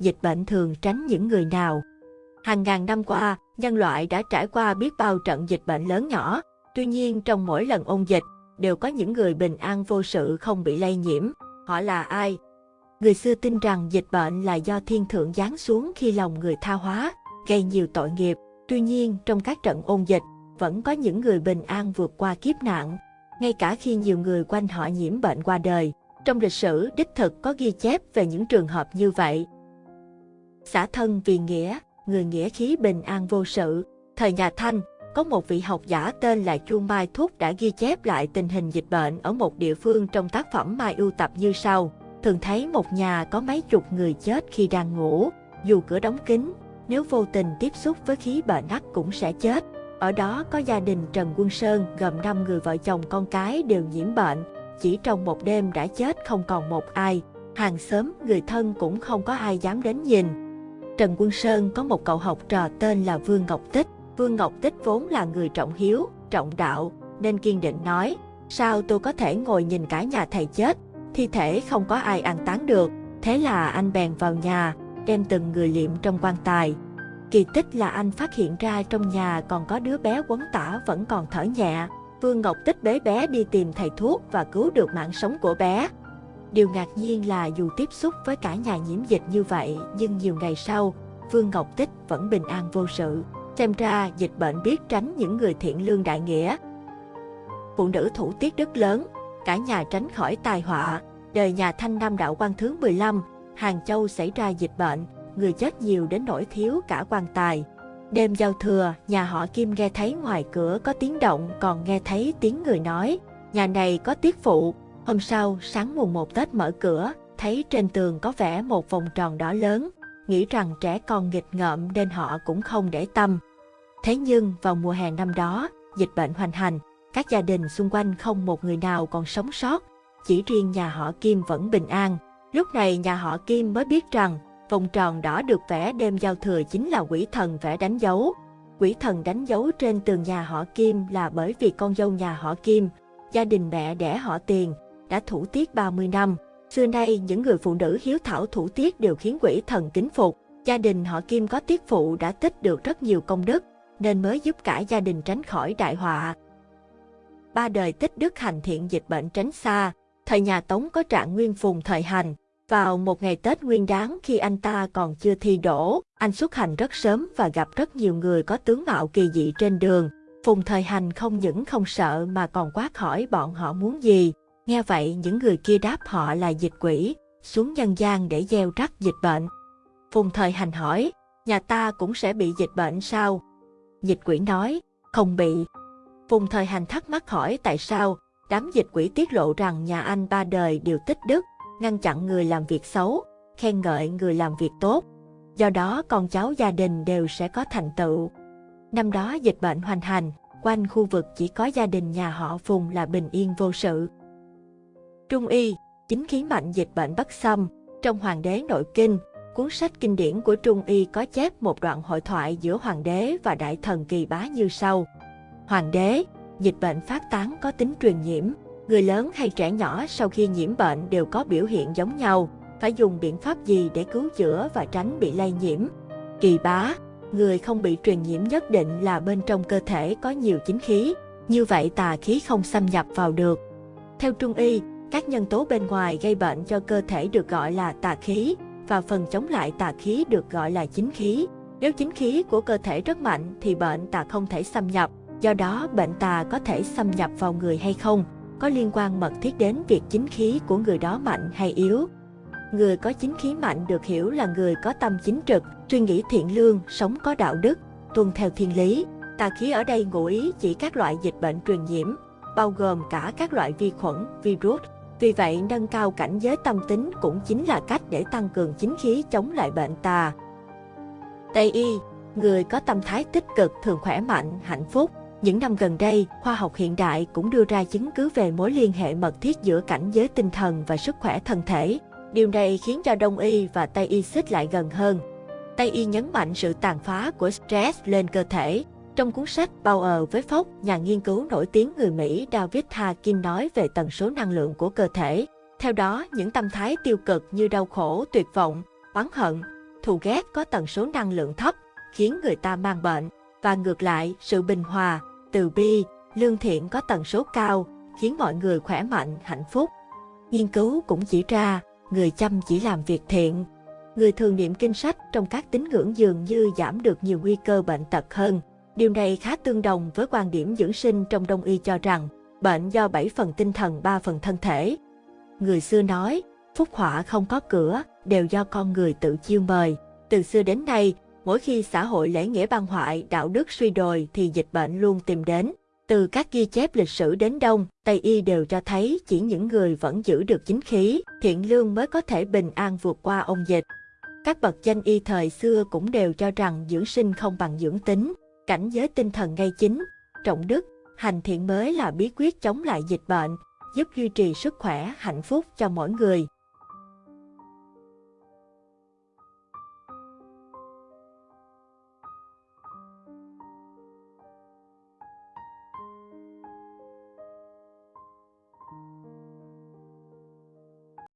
dịch bệnh thường tránh những người nào. Hàng ngàn năm qua, nhân loại đã trải qua biết bao trận dịch bệnh lớn nhỏ. Tuy nhiên, trong mỗi lần ôn dịch, đều có những người bình an vô sự không bị lây nhiễm. Họ là ai? Người xưa tin rằng dịch bệnh là do thiên thượng giáng xuống khi lòng người tha hóa, gây nhiều tội nghiệp. Tuy nhiên, trong các trận ôn dịch, vẫn có những người bình an vượt qua kiếp nạn. Ngay cả khi nhiều người quanh họ nhiễm bệnh qua đời, trong lịch sử đích thực có ghi chép về những trường hợp như vậy. Xã thân vì nghĩa, người nghĩa khí bình an vô sự. Thời nhà Thanh, có một vị học giả tên là Chu Mai Thúc đã ghi chép lại tình hình dịch bệnh ở một địa phương trong tác phẩm Mai ưu tập như sau. Thường thấy một nhà có mấy chục người chết khi đang ngủ, dù cửa đóng kín, nếu vô tình tiếp xúc với khí bệnh ắt cũng sẽ chết. Ở đó có gia đình Trần Quân Sơn gồm 5 người vợ chồng con cái đều nhiễm bệnh, chỉ trong một đêm đã chết không còn một ai. Hàng xóm, người thân cũng không có ai dám đến nhìn. Trần Quân Sơn có một cậu học trò tên là Vương Ngọc Tích. Vương Ngọc Tích vốn là người trọng hiếu, trọng đạo, nên kiên định nói, sao tôi có thể ngồi nhìn cả nhà thầy chết, thi thể không có ai an táng được. Thế là anh bèn vào nhà, đem từng người liệm trong quan tài. Kỳ tích là anh phát hiện ra trong nhà còn có đứa bé quấn tả vẫn còn thở nhẹ. Vương Ngọc Tích bế bé đi tìm thầy thuốc và cứu được mạng sống của bé. Điều ngạc nhiên là dù tiếp xúc với cả nhà nhiễm dịch như vậy, nhưng nhiều ngày sau, Vương Ngọc Tích vẫn bình an vô sự. Xem ra dịch bệnh biết tránh những người thiện lương đại nghĩa. Phụ nữ thủ tiết rất lớn, cả nhà tránh khỏi tai họa. Đời nhà Thanh Nam đạo quan thứ 15, Hàng Châu xảy ra dịch bệnh, người chết nhiều đến nỗi thiếu cả quan tài. Đêm giao thừa, nhà họ Kim nghe thấy ngoài cửa có tiếng động còn nghe thấy tiếng người nói, nhà này có tiết phụ. Hôm sau, sáng mùng 1 Tết mở cửa, thấy trên tường có vẽ một vòng tròn đỏ lớn, nghĩ rằng trẻ con nghịch ngợm nên họ cũng không để tâm. Thế nhưng vào mùa hè năm đó, dịch bệnh hoành hành, các gia đình xung quanh không một người nào còn sống sót, chỉ riêng nhà họ Kim vẫn bình an. Lúc này nhà họ Kim mới biết rằng vòng tròn đỏ được vẽ đêm giao thừa chính là quỷ thần vẽ đánh dấu. Quỷ thần đánh dấu trên tường nhà họ Kim là bởi vì con dâu nhà họ Kim, gia đình mẹ đẻ họ Tiền, đã thủ tiết 30 năm. Xưa nay, những người phụ nữ hiếu thảo thủ tiết đều khiến quỷ thần kính phục. Gia đình họ Kim có tiết phụ đã tích được rất nhiều công đức, nên mới giúp cả gia đình tránh khỏi đại họa. Ba đời tích đức hành thiện dịch bệnh tránh xa, thời nhà Tống có trạng nguyên phùng thời hành. Vào một ngày Tết nguyên đáng khi anh ta còn chưa thi đổ, anh xuất hành rất sớm và gặp rất nhiều người có tướng mạo kỳ dị trên đường. Phùng thời hành không những không sợ mà còn quát hỏi bọn họ muốn gì. Nghe vậy những người kia đáp họ là dịch quỷ, xuống nhân gian để gieo rắc dịch bệnh. Phùng thời hành hỏi, nhà ta cũng sẽ bị dịch bệnh sao? Dịch quỷ nói, không bị. Phùng thời hành thắc mắc hỏi tại sao, đám dịch quỷ tiết lộ rằng nhà anh ba đời đều tích đức, ngăn chặn người làm việc xấu, khen ngợi người làm việc tốt. Do đó con cháu gia đình đều sẽ có thành tựu. Năm đó dịch bệnh hoành hành, quanh khu vực chỉ có gia đình nhà họ Phùng là bình yên vô sự. Trung y, chính khí mạnh dịch bệnh bất xâm, trong Hoàng đế Nội Kinh, cuốn sách kinh điển của Trung y có chép một đoạn hội thoại giữa Hoàng đế và Đại thần Kỳ Bá như sau. Hoàng đế, dịch bệnh phát tán có tính truyền nhiễm, người lớn hay trẻ nhỏ sau khi nhiễm bệnh đều có biểu hiện giống nhau, phải dùng biện pháp gì để cứu chữa và tránh bị lây nhiễm. Kỳ bá, người không bị truyền nhiễm nhất định là bên trong cơ thể có nhiều chính khí, như vậy tà khí không xâm nhập vào được. Theo Trung Y, các nhân tố bên ngoài gây bệnh cho cơ thể được gọi là tà khí, và phần chống lại tà khí được gọi là chính khí. Nếu chính khí của cơ thể rất mạnh thì bệnh tà không thể xâm nhập, do đó bệnh tà có thể xâm nhập vào người hay không, có liên quan mật thiết đến việc chính khí của người đó mạnh hay yếu. Người có chính khí mạnh được hiểu là người có tâm chính trực, suy nghĩ thiện lương, sống có đạo đức, tuân theo thiên lý. Tà khí ở đây ngụ ý chỉ các loại dịch bệnh truyền nhiễm, bao gồm cả các loại vi khuẩn, virus. Vì vậy, nâng cao cảnh giới tâm tính cũng chính là cách để tăng cường chính khí chống lại bệnh tà. Tây y, người có tâm thái tích cực thường khỏe mạnh, hạnh phúc, những năm gần đây, khoa học hiện đại cũng đưa ra chứng cứ về mối liên hệ mật thiết giữa cảnh giới tinh thần và sức khỏe thân thể. Điều này khiến cho Đông y và Tây y xích lại gần hơn. Tây y nhấn mạnh sự tàn phá của stress lên cơ thể. Trong cuốn sách Power với Phốc, nhà nghiên cứu nổi tiếng người Mỹ David Hakim nói về tần số năng lượng của cơ thể. Theo đó, những tâm thái tiêu cực như đau khổ, tuyệt vọng, oán hận, thù ghét có tần số năng lượng thấp, khiến người ta mang bệnh, và ngược lại, sự bình hòa, từ bi, lương thiện có tần số cao, khiến mọi người khỏe mạnh, hạnh phúc. Nghiên cứu cũng chỉ ra, người chăm chỉ làm việc thiện. Người thường niệm kinh sách trong các tín ngưỡng dường như giảm được nhiều nguy cơ bệnh tật hơn. Điều này khá tương đồng với quan điểm dưỡng sinh trong Đông y cho rằng, bệnh do 7 phần tinh thần 3 phần thân thể. Người xưa nói, phúc họa không có cửa, đều do con người tự chiêu mời. Từ xưa đến nay, mỗi khi xã hội lễ nghĩa băng hoại, đạo đức suy đồi thì dịch bệnh luôn tìm đến. Từ các ghi chép lịch sử đến Đông, Tây Y đều cho thấy chỉ những người vẫn giữ được chính khí, thiện lương mới có thể bình an vượt qua ông dịch. Các bậc danh y thời xưa cũng đều cho rằng dưỡng sinh không bằng dưỡng tính, cảnh giới tinh thần ngay chính, trọng đức, hành thiện mới là bí quyết chống lại dịch bệnh, giúp duy trì sức khỏe, hạnh phúc cho mỗi người.